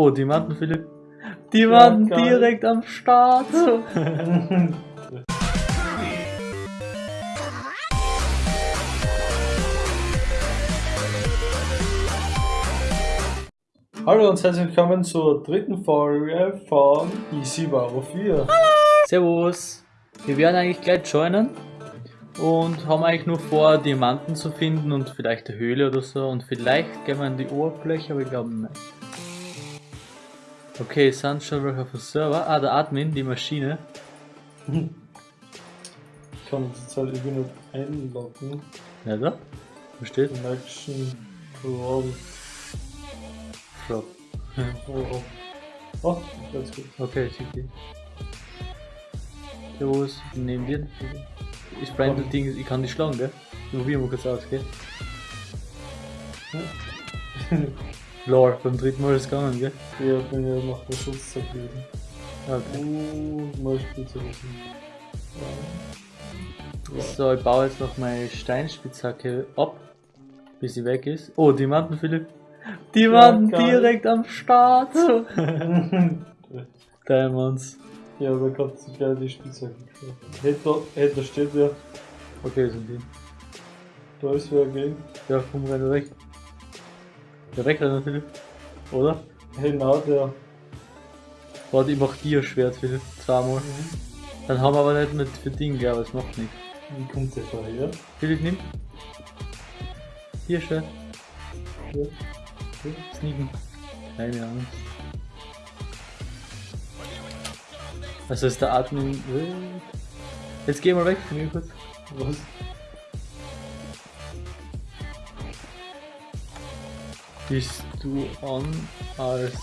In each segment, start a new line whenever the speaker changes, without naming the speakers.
Oh, Diamanten, Philipp. Diamanten
geil.
direkt am Start.
Hallo und herzlich willkommen zur dritten Folge von Easy Baro 4.
Servus. Wir werden eigentlich gleich joinen und haben eigentlich nur vor, Diamanten zu finden und vielleicht eine Höhle oder so und vielleicht gehen wir in die Oberfläche, aber ich glaube nicht. Okay, welche auf dem Server. Ah, der Admin, die Maschine.
Ich kann uns jetzt halt irgendwie nicht einloggen.
Ja, da? Wo steht?
Connection Brawl.
Flop.
Oh, oh, ganz gut.
Okay, schicki. Servus, neben dir. Ich brand das Ding, ich kann die schlagen, gell? Probieren wir kurz aus, gell? Lore, beim dritten Mal ist es gegangen, gell?
Ja, bin ja noch der Schutz zergeben.
Okay.
Oh, mal Spitze lassen. Ja.
So, ich baue jetzt noch meine Steinspitzhacke ab, bis sie weg ist. Oh, Diamanten, Philipp. Diamanten
Ja,
direkt am Start. Diamonds.
ja, da kommt sich gleich die Spitzhacke. Hätte, hätte steht ja,
Okay, sind die.
da ist wer gegen.
Ja, komm, renn weg. Ja, wegrennen, Philipp. Oder?
Na, der.
Warte, ich mach dir Schwert, Philipp. Zweimal. Dann haben wir aber nicht mit für Ding, aber es macht nichts.
Wie kommt der da her?
Philipp, nimm. Hier Schwert.
Ja.
Sneaken. Keine Ahnung. Also ist der Admin. Jetzt geh mal weg von mir kurz.
Was?
Bist du an als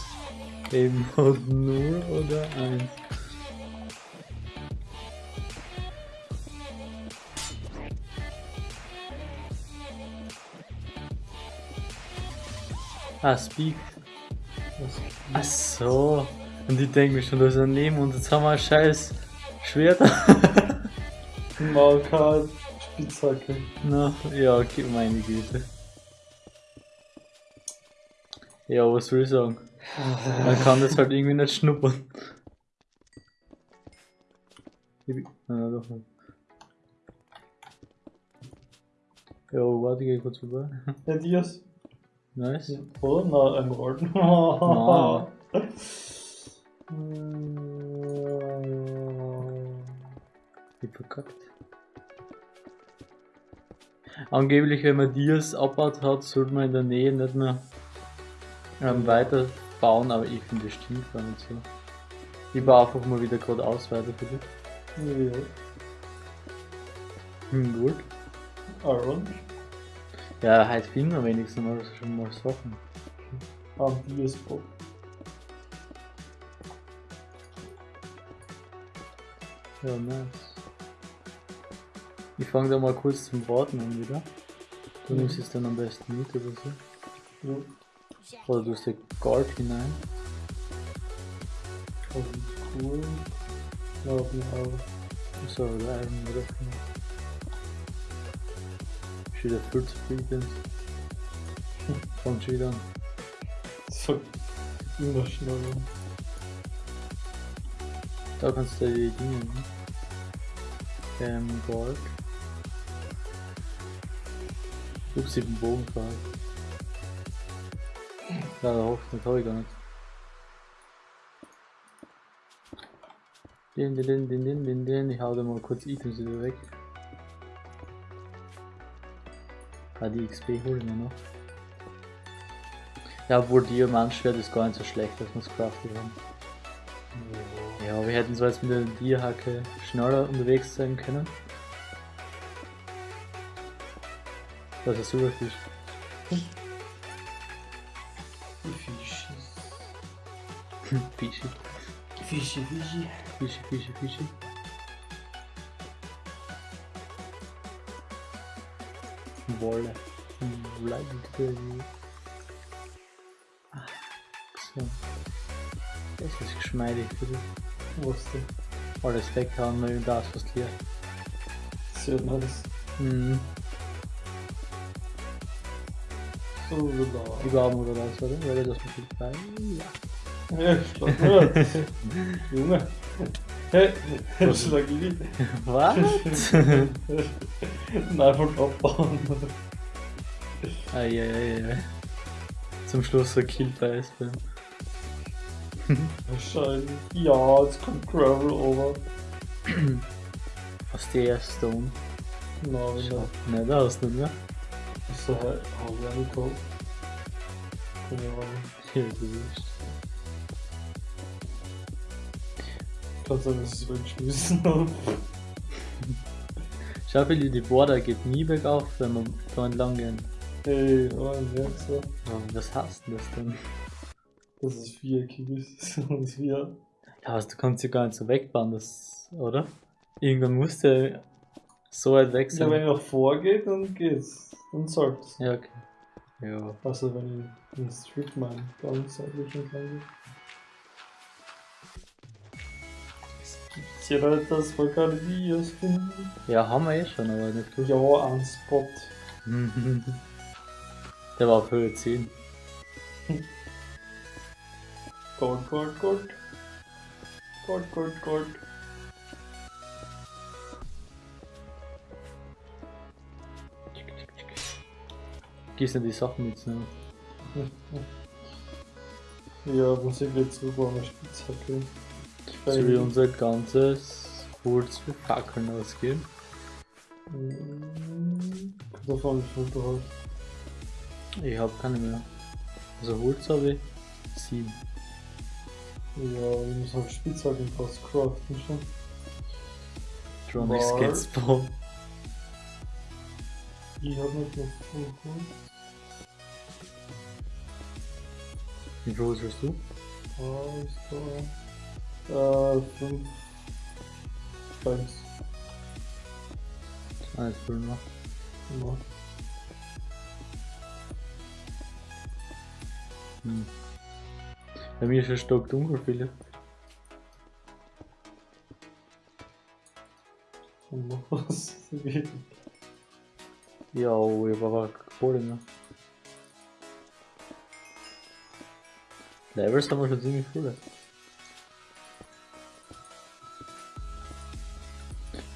Mode 0 oder 1? Ah, Speak. Ach so. Und ich denke mir schon, da ist ein Neben und jetzt haben wir ein scheiß Schwert.
Marker, Spitzhacke.
Na, ja, okay, meine Güte. Ja, was soll ich sagen? Man kann das halt irgendwie nicht schnuppern. Na, doch nicht. Ja, warte, ich geh kurz vorbei.
Ja, Dias.
Nice.
Oder? Na, ein Rollen.
Na. Ich verkackt. Angeblich, wenn man Dias abbaut hat, sollte man in der Nähe nicht mehr ähm, weiter bauen, aber ich finde das stimmt gar nicht so. Ich baue einfach mal wieder gerade aus weiter für dich.
Ja.
Hm, gut.
Iron.
Ja, heute finden wir wenigstens mal schon mal Sachen.
Am Dias Bock.
Ja, nice. Ich fange da mal kurz zum Braten an wieder. Du
Mhm.
nimmst es dann am besten mit oder so.
Ja.
Oder du hast Gold hinein.
Das ist cool. Jeden Fall.
So, so. Schon wieder viel zu viel bin. Fängt schon wieder an.
So, immer schneller.
Da kannst du die Dinge nehmen. Ähm, Gold. Ups, ich den Bogen verhalten. Ja, da hofft das hab ich gar nicht. Den, den, den, den, den, den. Ich hau da mal kurz Items wieder weg. Ah, die XP hol ich mir noch. Ja, obwohl Diamantschwert ist gar nicht so schlecht, dass wir es craftet haben. Ja, wir hätten so jetzt mit der Dierhacke schneller unterwegs sein können. Das ist super Fisch. Fischi.
Fische, Fische.
Fischi, Fischi, Fischi. Wolle. Wolle. So. Das ist geschmeidig für dich.
Was denn?
Alles weghauen, nur das fast leer.
Sehr nice.
Mhm.
So, da.
Überhaupt oder das, oder? Wäre das mit dabei? Ja.
Junge. Hey, schlag ich nicht.
Was?
Nein, von abbauen.
Eieiei. Zum Schluss so Kill bei Eisbären.
Wahrscheinlich. Ja, jetzt kommt Gravel over.
Was die erste Stone?
Na, wenn er.
Schau. Ne, da hast du nicht mehr.
So, hab ich auch nicht gehabt. Keine Ahnung.
Ja, du bist.
Kann sein, dass ich es habe.
Schau, Billy, die Border geht nie bergauf, wenn wir da entlang gehen.
Hey, oh, merkst du?
Ja, was heißt denn das denn?
Das ist viereckig ist. Das ist vier.
Ja, also du kannst ja gar nicht so wegbauen, das, oder? Irgendwann musst du so weit weg
Ja,
sein.
wenn ich nach vorgeht, dann geht's. Dann soll's.
Ja, okay. Ja.
Also wenn ich in Street Mine dann seitlich entlang gehe. Es gibt ja Leute, dass wir keine Videos finden.
Ja, haben wir eh schon, aber nicht.
Ja, ein Spot.
Der war auf Höhe 10.
Gold, Gold, Gold. Gold, Gold, Gold.
Gießen die Sachen mit, ne?
Ja, muss ich jetzt rüber eine Spitzhacke.
Soll ich unser ganzes Holz für Fackeln ausgeben?
Davon, viel du hast.
Ich hab keine mehr. Also Holz habe ich 7.
Ja, ich muss halt Spitzhacken fast craften schon.
Tronics
War-
geht spawn.
Ich hab nicht noch voll gut.
Wie groß bist du?
Ah, ist da. Äh, 5. 1.
Alles cool noch.
Ja.
Hm. Bei mir ist es stock dunkel, Philipp.
Was.
Ja, oh, ich habe aber Kohle mehr. Levels haben wir schon ziemlich viele.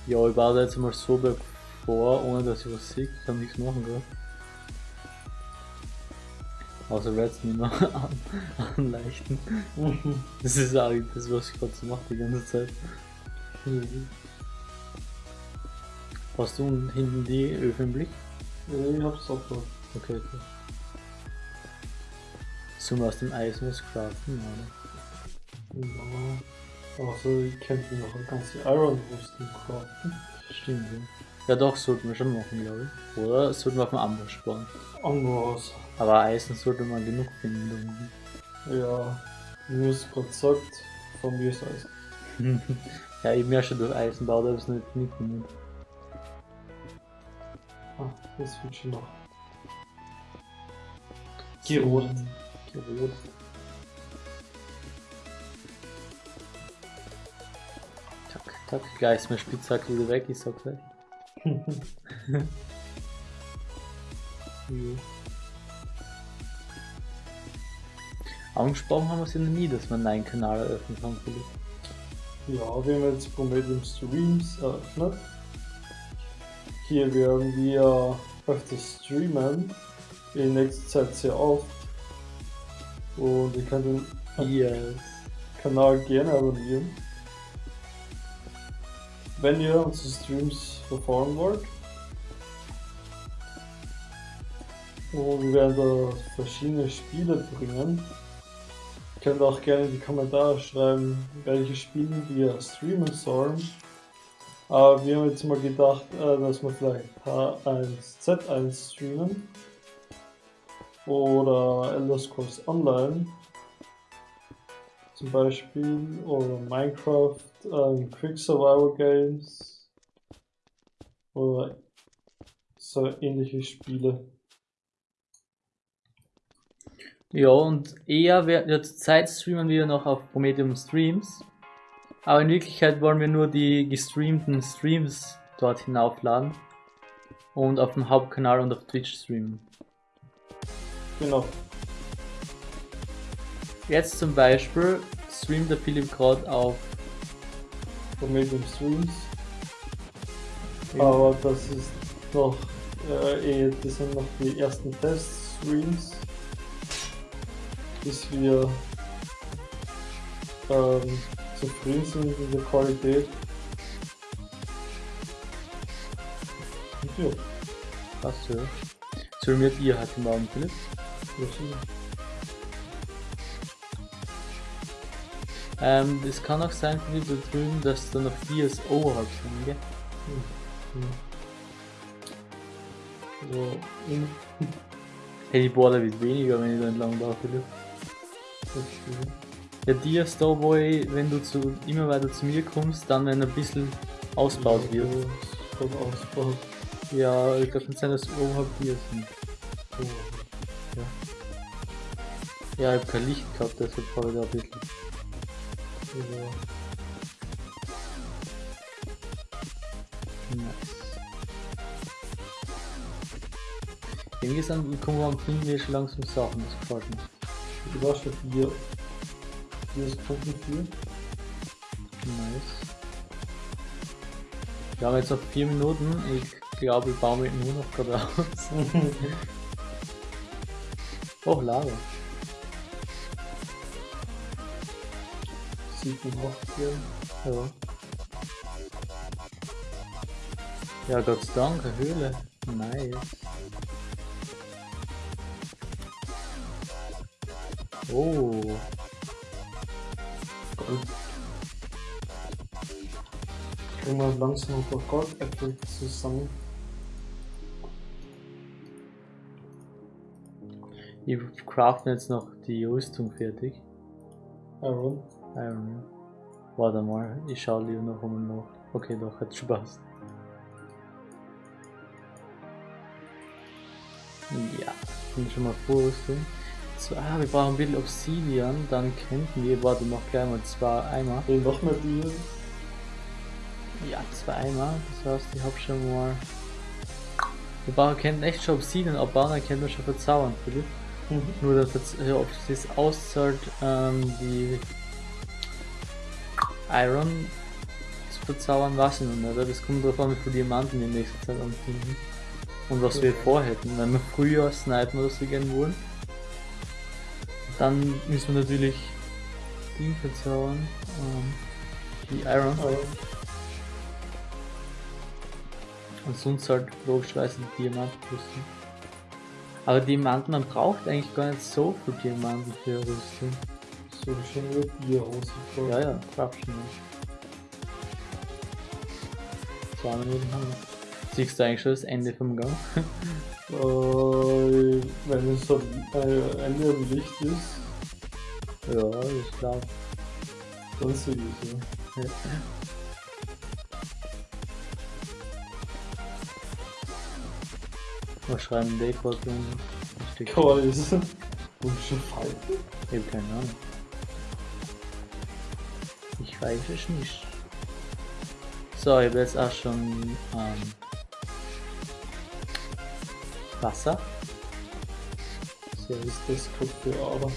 Ja, ich baue da jetzt mal so berg vor, ohne dass ich was sehe. Ich kann nichts machen, gell? Außer Reds nicht mehr an, anleichten. Das ist eigentlich das, was ich gerade so mache die ganze Zeit. Hast du hinten die Öfen im Blick?
Ja, ich hab's auch noch.
Okay, okay. Sollen wir aus dem Eisen was craften, oder?
Ja. Also, ich könnte noch eine ganze Iron Rüstung craften.
Stimmt, ja. Ja doch, sollten wir schon machen, glaube ich. Oder sollten wir auf dem Amber sparen.
Anders.
Aber Eisen sollte man genug finden. unten.
Ja. Wie es gerade sagt, von mir ist alles.
ja, ich ja schon durch Eisenbau, da habe ich es nicht mitgenommen.
Ah, das wird schon noch. Gerot.
Gerot. Tack, gleich ist mein Spitzhack wieder weg, ich sag gleich. Angesprochen haben wir es ja noch nie, dass man einen Kanal eröffnen kann, Philipp.
Ja, wir haben jetzt Promedium Streams eröffnet. Hier werden wir öfters streamen. In nächster Zeit sehr oft. Und ihr könnt den
Yes.
Kanal gerne abonnieren. Wenn ihr unsere Streams verfolgen wollt. Und wir werden da verschiedene Spiele bringen. Ihr könnt auch gerne in die Kommentare schreiben, welche Spiele wir streamen sollen. Aber wir haben jetzt mal gedacht, äh, dass wir vielleicht H1, Z1 streamen. Oder Elder Scrolls Online zum Beispiel oder Minecraft, ähm, Quick Survival Games oder so ähnliche Spiele.
Ja, und eher, wir, ja, zur Zeit streamen wir noch auf Promedium Streams. Aber in Wirklichkeit wollen wir nur die gestreamten Streams dort hinaufladen. Und auf dem Hauptkanal und auf Twitch streamen.
Genau.
Jetzt zum Beispiel streamt der Philipp gerade auf
Medium Streams. Aber das ist noch, äh, eh, das sind noch die ersten Test-Streams, bis wir ähm, zufrieden sind mit der Qualität. Und ja,
Krass, ja. Streamt ihr heute Morgen, Philipp?
das ist
Ähm, es kann auch sein, Philipp, da drüben, dass da noch DSO hat schon, gell?
so in
Hey, die Border wird weniger, wenn ich da entlang laufe. Ja, die wo ich, wenn du zu, immer weiter zu mir kommst, dann wenn ein bisschen ausbaut wird.
Vom Ausbau.
Ja, ich glaube, kann sein, dass oberhalb hier sind. Ja, ich hab kein Licht gehabt, deshalb fahre ich da ein bisschen.
Ja.
Nice. Irgendwie sind, kommen wir am wir schon langsam Sachen, das gefällt mir.
Du warst schon vier. Vier Sekunden vier.
Nice. Wir haben jetzt noch 4 Minuten. Ich glaube, ich baue mich nur noch gerade aus. Oh, Lava.
Sieben, acht, vier.
Ja. Ja, Gott sei Dank, Höhle. Nice. Oh,
Gold. Kriegen wir langsam ein paar Goldäpfel zusammen.
ich craften jetzt noch die Rüstung fertig.
Iron.
Ja. Warte mal, ich schau lieber noch einmal nach. Okay, doch, hat Spaß. Ja, bin schon mal Vorrüstung. So, ah, wir brauchen ein bisschen Obsidian, dann könnten wir, warte, noch gleich mal zwei Eimer.
Hey, noch mehr Bier.
Ja, zwei Eimer, das heißt, ich hab schon mal. Wir brauchen, können echt schon Obsidian abbauen, dann können wir schon verzaubern, Philipp.
Mhm.
Nur, dass jetzt, ja, ob das auszahlt, ähm, die Iron zu verzaubern, weiß ich noch nicht. Das kommt darauf an, wie viele Diamanten wir in nächster Zeit anfinden. Und was wir vorhätten. Wenn wir früher snipen oder so gehen wollen, dann müssen wir natürlich die verzaubern. Ähm, die Iron.
Iron.
Und sonst halt logischerweise die Diamantenrüstung. Aber Diamanten, man braucht eigentlich gar nicht so viel Diamanten für Rüstung.
So wieder Bierhose.
Ja, ja, schon. Ja. Zwei Minuten haben wir. Siehst du eigentlich schon das Ende vom Gang?
Äh, wenn es so äh, Ende am Licht ist,
ja, ich glaube.
dann sehe ich es. Ja.
Was schreiben steck-
Kreuz. Und schon Falten.
Ich hab keine Ahnung. Ich weiß es nicht. So, ich habe jetzt auch schon ähm, Wasser.
So ist das Ader.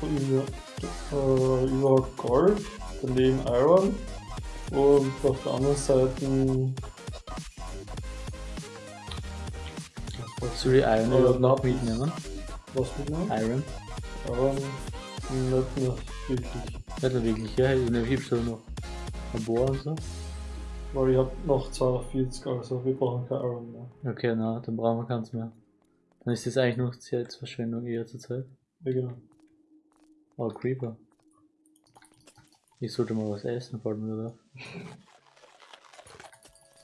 Und über, äh, über Gold, daneben Iron und auf der anderen Seite
Soll ich Iron
Äh,
überhaupt noch mitnehmen?
was mitnehmen?
Iron?
Iron nicht mehr wirklich.
Nicht nur wirklich, ja, ich habe schon noch ein Bohr und so.
Weil ich hab noch 42, also wir brauchen kein Iron mehr.
Okay, na, dann brauchen wir keins mehr. Dann ist das eigentlich noch Zeitverschwendung eher zur Zeit.
Ja genau.
Oh, Creeper. Ich sollte mal was essen, fällt mir da.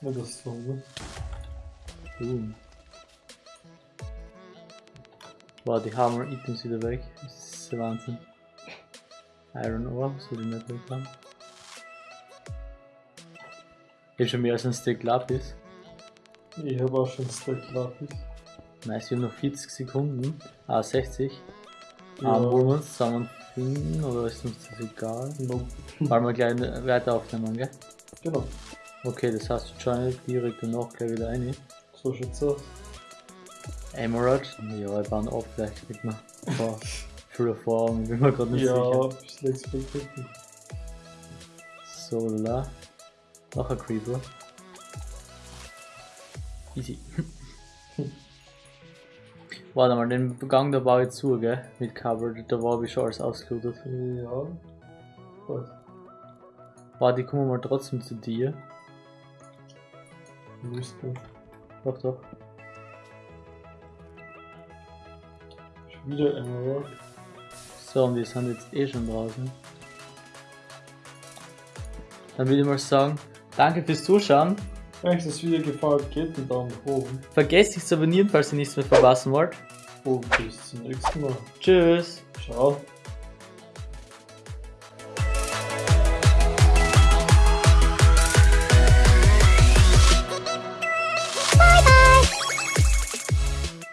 Ja, das ist so, ne?
Boom. Wow, die Hammer Items wieder weg. Das ist der Wahnsinn. Iron Ore, was will ich nicht weg haben? Ich hab schon mehr als ein Stick Lapis.
Ich habe auch schon Stack Lapis.
Nice, wir haben noch 40 Sekunden. Ah, 60.
Ja.
Ähm, wollen wir uns zusammenfinden oder ist uns das egal?
Nope.
Wollen wir gleich weiter aufnehmen, gell?
Genau,
Okay, das heißt, wir joinen direkt danach gleich wieder ein.
so schaut's aus.
Emerald? Ja, ich baue auf, vielleicht kriegt man viel Erfahrung, bin mir gerade nicht
Ja,
sicher.
ein bisschen Expected.
Solar. Noch ein Creeper. Easy. Warte mal, den Gang da baue ich zu, gell? Mit Cover, da war ich schon alles ausgelootet.
Ja. Was?
Warte, ich komme mal trotzdem zu dir.
Müsste.
Doch, doch.
Wieder Emerald.
So, und wir sind jetzt eh schon draußen. Dann würde ich mal sagen, danke fürs Zuschauen.
Wenn euch das Video gefallen hat, gebt einen Daumen nach oben.
Vergesst nicht zu abonnieren, falls ihr nichts mehr verpassen wollt.
Und bis zum nächsten Mal.
Tschüss.
Ciao.